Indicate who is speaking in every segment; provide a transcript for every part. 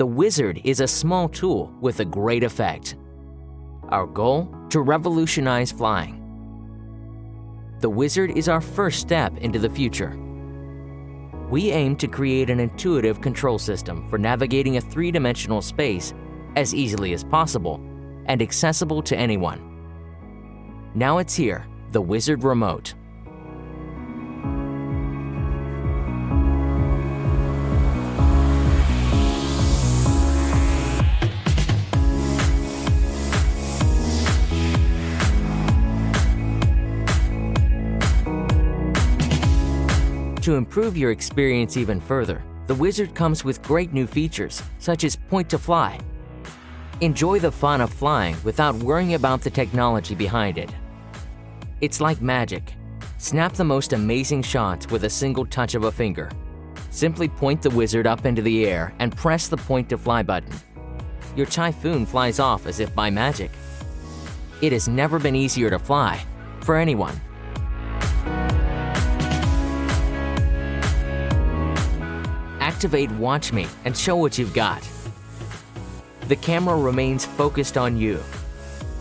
Speaker 1: The Wizard is a small tool with a great effect. Our goal? To revolutionize flying. The Wizard is our first step into the future. We aim to create an intuitive control system for navigating a three-dimensional space as easily as possible and accessible to anyone. Now it's here, the Wizard Remote. To improve your experience even further, the Wizard comes with great new features, such as Point to Fly. Enjoy the fun of flying without worrying about the technology behind it. It's like magic. Snap the most amazing shots with a single touch of a finger. Simply point the Wizard up into the air and press the Point to Fly button. Your Typhoon flies off as if by magic. It has never been easier to fly, for anyone. Activate Watch Me and show what you've got. The camera remains focused on you.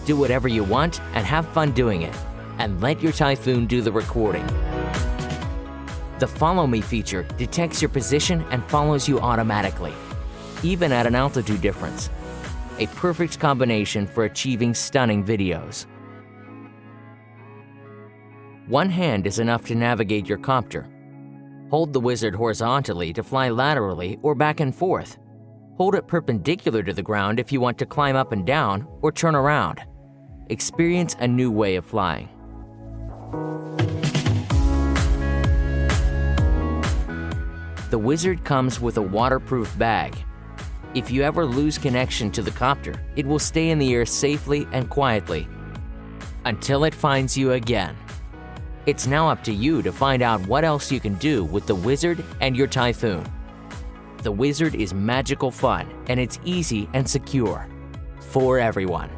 Speaker 1: Do whatever you want and have fun doing it, and let your Typhoon do the recording. The Follow Me feature detects your position and follows you automatically, even at an altitude difference. A perfect combination for achieving stunning videos. One hand is enough to navigate your copter, Hold the wizard horizontally to fly laterally or back and forth. Hold it perpendicular to the ground if you want to climb up and down or turn around. Experience a new way of flying. The Wizard comes with a waterproof bag. If you ever lose connection to the copter, it will stay in the air safely and quietly until it finds you again. It's now up to you to find out what else you can do with the Wizard and your Typhoon. The Wizard is magical fun and it's easy and secure for everyone.